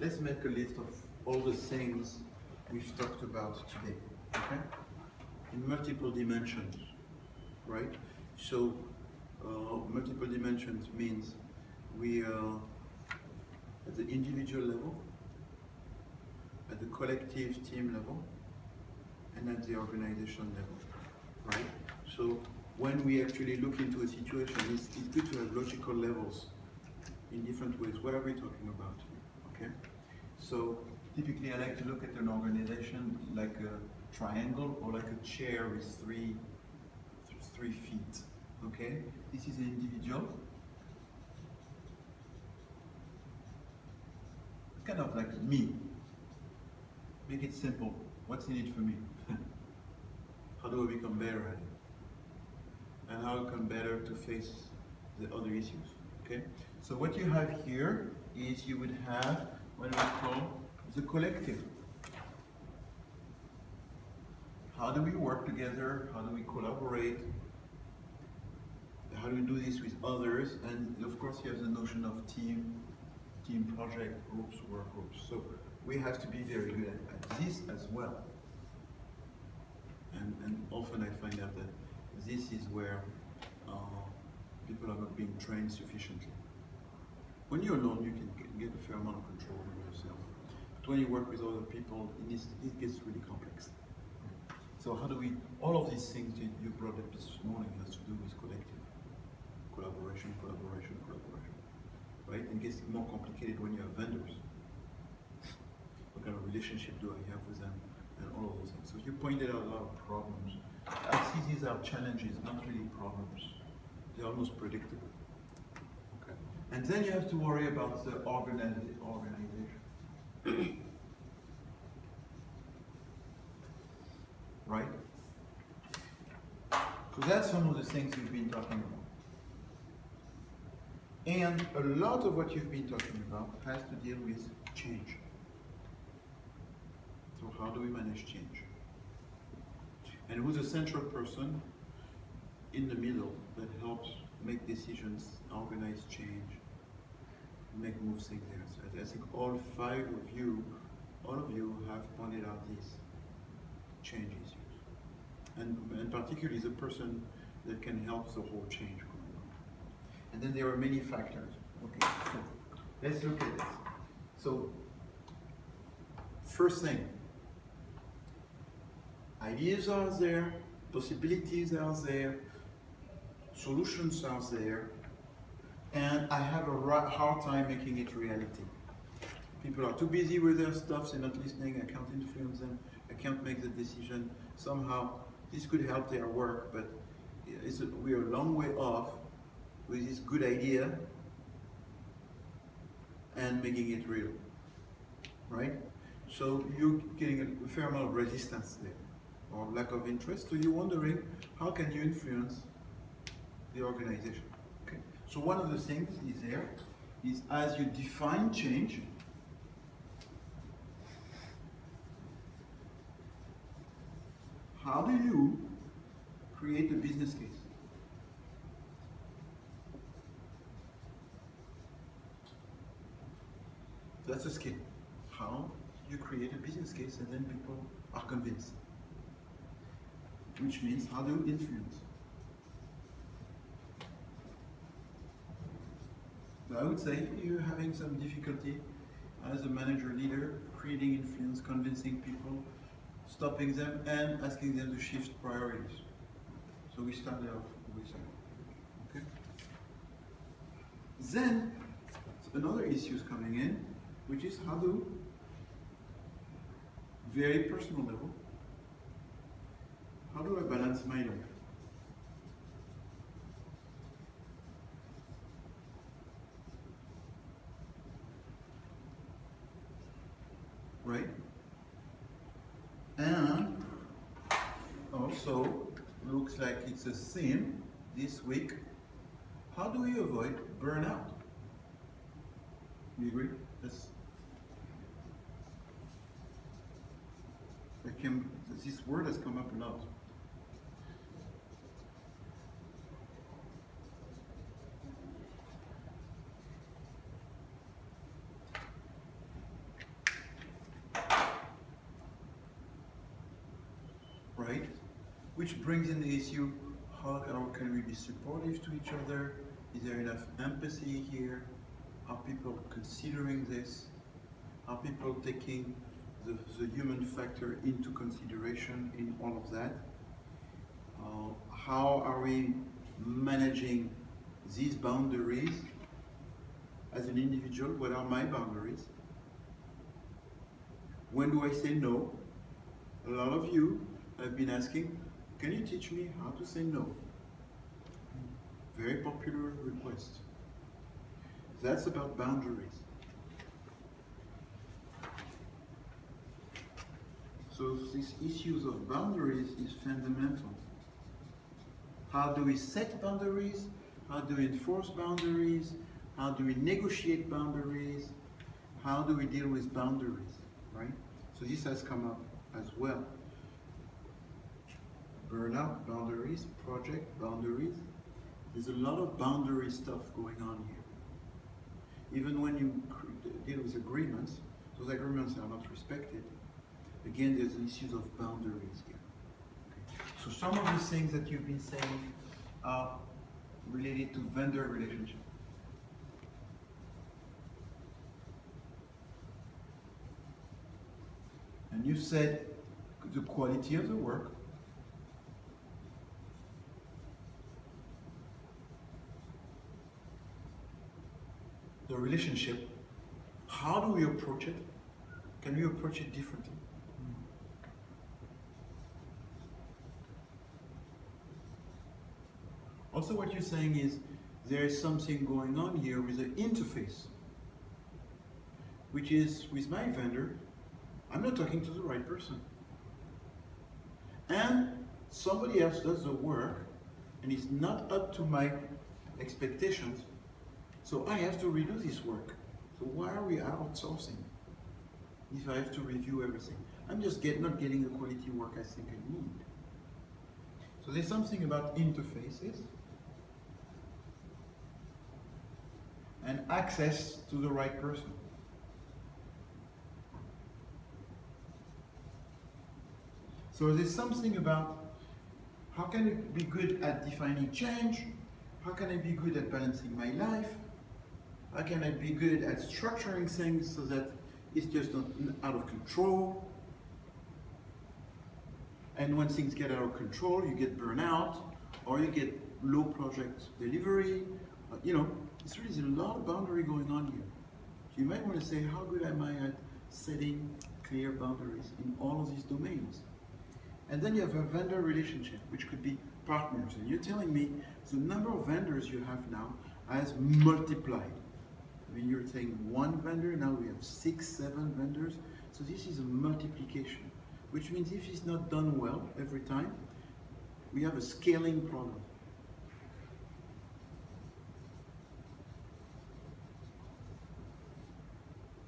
let's make a list of all the things we've talked about today, okay? In multiple dimensions, right? So, uh, multiple dimensions means we are at the individual level, at the collective team level, and at the organization level, right? So when we actually look into a situation, it's, it's good to have logical levels in different ways. What are we talking about? Okay? So typically I like to look at an organization like a triangle or like a chair with three, three feet. Okay? This is an individual. Kind of like me. Make it simple. What's in it for me? how do I become better at it? And how I become better to face the other issues. Okay? So what you have here is you would have what we call the collective. How do we work together? How do we collaborate? How do we do this with others? And of course you have the notion of team, team project, groups, work groups. So we have to be very good at, this as well. And, and often I find out that this is where uh, people are not being trained sufficiently. When you're alone, you can get a fair amount of control over yourself. But when you work with other people, it, is, it gets really complex. So how do we, all of these things you, you brought up this morning has to do with collective. Collaboration, collaboration, collaboration. Right? And it gets more complicated when you have vendors. What kind of relationship do I have with them? And all of those things. So you pointed out a lot of problems. I see these are challenges, not really problems. They're almost predictable. Okay. And then you have to worry about the organi- organization. right? So that's some of the things we've been talking about. And a lot of what you've been talking about has to deal with change. So how do we manage change? And who's a central person in the middle that helps make decisions, organize change, make moves things there. So I think all five of you, all of you have pointed out these change issues. And, and particularly the person that can help the whole change going on. And then there are many factors. Okay, so let's look at this. So, first thing, ideas are there, possibilities are there, solutions are there, and I have a hard time making it reality. People are too busy with their stuff, they're not listening, I can't influence them, I can't make the decision. Somehow, this could help their work, but a, we're a long way off with this good idea and making it real, right? So you're getting a fair amount of resistance there, or lack of interest, so you're wondering, how can you influence the organization? Okay. So one of the things is there, is as you define change, how do you create a business case? That's a skill. How you create a business case and then people are convinced. Which means how do you influence? I would say you're having some difficulty as a manager leader, creating influence, convincing people, stopping them and asking them to shift priorities. So we started off with that. Okay. Then another issue is coming in, which is how do very personal level, how do I balance my life? Right? And also, looks like it's a theme this week. How do we avoid burnout? You agree? That's came, this word has come up a lot. collaborate, which brings in the issue, how can, we be supportive to each other? Is there enough empathy here? Are people considering this? Are people taking the, the human factor into consideration in all of that? Uh, how are we managing these boundaries as an individual? What are my boundaries? When do I say no? A lot of you have been asking, can you teach me how to say no? Very popular request. That's about boundaries. So these issues of boundaries is fundamental. How do we set boundaries? How do we enforce boundaries? How do we negotiate boundaries? How do we deal with boundaries, right? So this has come up as well. Burnout boundaries, project boundaries. There's a lot of boundary stuff going on here. Even when you deal with agreements, those agreements are not respected. Again, there's issues of boundaries here. So some of the things that you've been saying are related to vendor relationship. And you said the quality of the work, the relationship, how do we approach it? Can we approach it differently? Hmm. Also what you're saying is there is something going on here with the interface, which is with my vendor, I'm not talking to the right person. And somebody else does the work and it's not up to my expectations, so I have to redo this work. So why are we outsourcing if I have to review everything? I'm just get, not getting the quality work I think I need. So there's something about interfaces and access to the right person. So there's something about how can I be good at defining change? How can I be good at balancing my life? How can I be good at structuring things so that it's just not out of control? And when things get out of control, you get burnout, or you get low project delivery. Uh, you know, it's really a lot of boundary going on here. So you might want to say, how good am I at setting clear boundaries in all of these domains? And then you have a vendor relationship, which could be partners. And you're telling me the number of vendors you have now has multiplied. Mean, you're saying one vendor, now we have six, seven vendors. So this is a multiplication, which means if it's not done well every time, we have a scaling problem.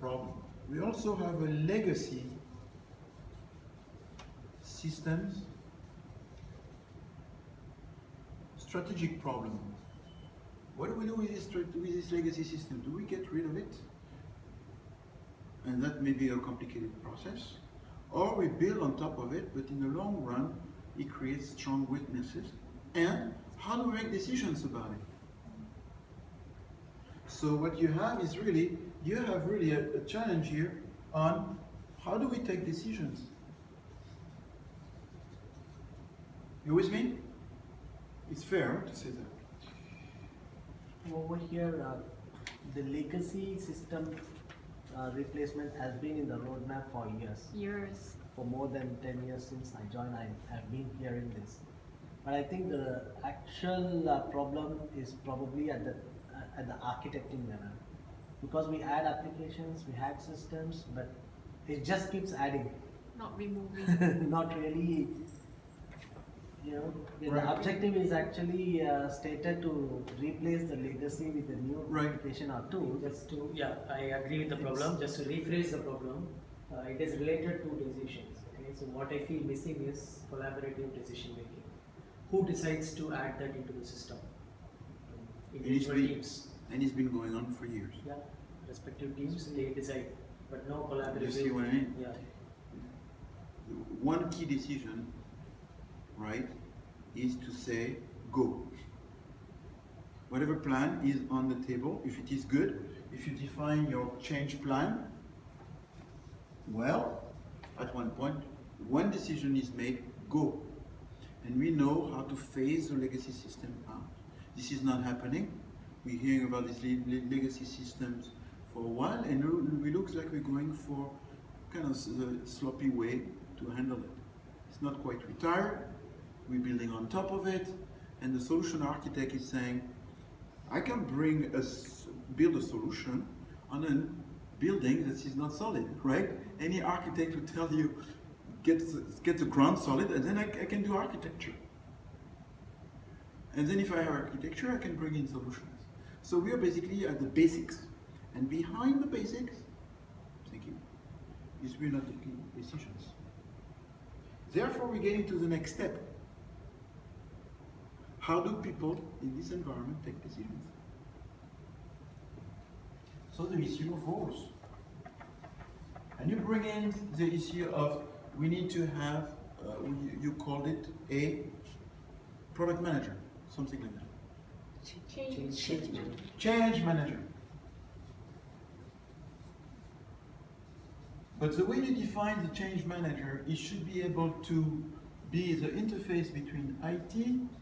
Problem. We also have a legacy systems, strategic problem. What do we do with this, with this legacy system? Do we get rid of it? And that may be a complicated process. Or we build on top of it, but in the long run, it creates strong weaknesses. And how do we make decisions about it? So what you have is really, you have really a, a challenge here on how do we take decisions? You with me? It's fair to say that. Over here, uh, the legacy system uh, replacement has been in the roadmap for years. Years. For more than 10 years since I joined, I have been hearing this. But I think the actual uh, problem is probably at the uh, at the architecting level, because we add applications, we add systems, but it just keeps adding, Not removing. not really you know, the objective is actually uh, stated to replace the legacy with a new Right. application or tool. Just to, yeah, I agree with the problem, just to rephrase the problem, uh, it is related to decisions, okay? So what I feel missing is collaborative decision making. Who decides to add that into the system? Individual be- teams, And it's been going on for years. yeah, respective teams, they decide, but no collaborative. You see what I mean? Yeah, One key decision right, is to say, go. Whatever plan is on the table, if it is good, if you define your change plan, well, at one point, one decision is made, go. And we know how to phase the legacy system out. This is not happening. We're hearing about these le- le- legacy systems for a while, and it looks like we're going for kind of a sloppy way to handle it. It's not quite retired. We're building on top of it, and the solution architect is saying, I can bring a build a solution on a building that is not solid, right? Any architect would tell you, get get the ground solid, and then I, I can do architecture. And then if I have architecture, I can bring in solutions. So we are basically at the basics, and behind the basics, is we're not taking decisions. Therefore, we're getting to the next step. How do people in this environment take decisions? So the issue of roles. And you bring in the issue of we need to have, uh, you, you called it a product manager, something like that. Change. Change. Change manager. But the way you define the change manager, it should be able to be the interface between IT,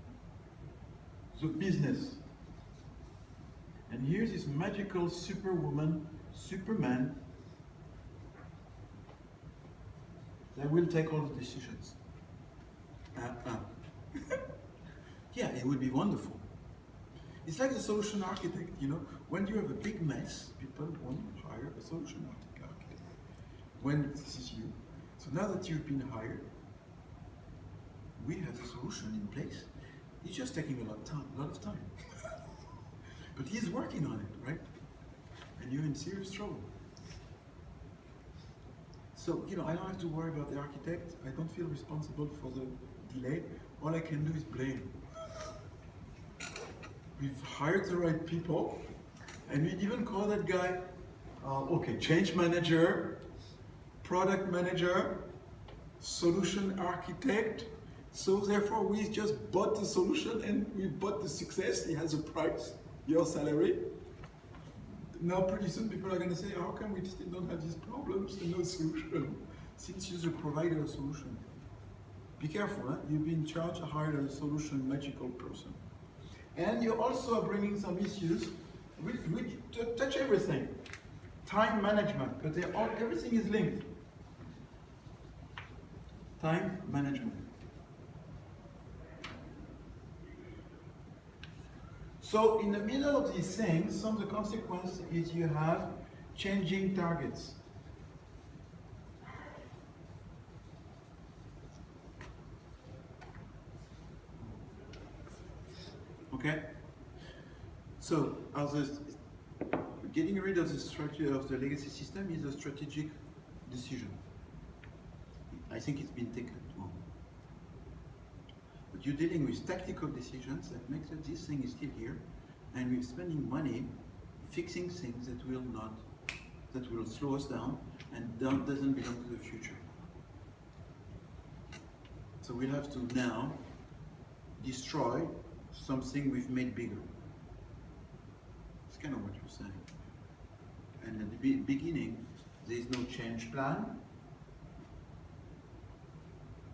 the business. And here's this magical superwoman, superman, that will take all the decisions. Uh-uh. yeah, it would be wonderful. It's like the solution architect, you know, when you have a big mess, people want to hire a solution architect. When this is you. So now that you've been hired, we have a solution in place. It's just taking a lot of time, a lot of time. but he's working on it, right? And you're in serious trouble. So, you know, I don't have to worry about the architect. I don't feel responsible for the delay. All I can do is blame. We've hired the right people, and we even call that guy, uh, okay, change manager, product manager, solution architect. So therefore, we just bought the solution and we bought the success. It has a price, your salary. Now, pretty soon, people are going to say, how come we still don't have these problems and no solution? Since you're the provider of solution. Be careful, you've been charged to hire a solution magical person. And you also are bringing some issues which, which touch everything. Time management, all, everything is linked. Time management. So in the middle of these things, some of the consequence is you have changing targets. Okay? So, getting rid of the structure of the legacy system is a strategic decision. I think it's been taken. But you're dealing with tactical decisions that makes that this thing is still here, and we're spending money fixing things that will not, that will slow us down and doesn't belong to the future. So we'll have to now destroy something we've made bigger. It's kind of what you're saying. And at the be- beginning, there is no change plan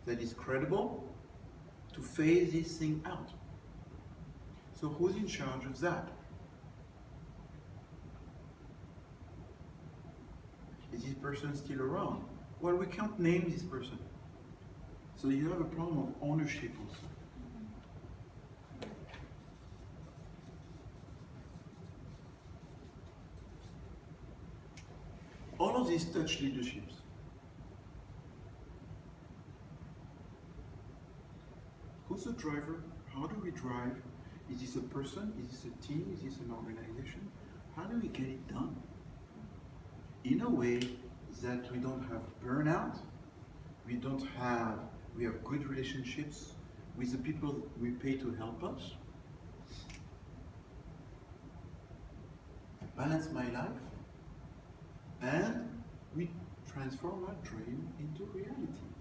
that is credible to phase this thing out. So who's in charge of that? Is this person still around? Well, we can't name this person. So you have a problem of ownership also. All of these touch leaderships. Who's the driver? How do we drive? Is this a person? Is this a team? Is this an organization? How do we get it done? In a way that we don't have burnout, we don't have, we have good relationships with the people we pay to help us. Balance my life, and we transform our dream into reality.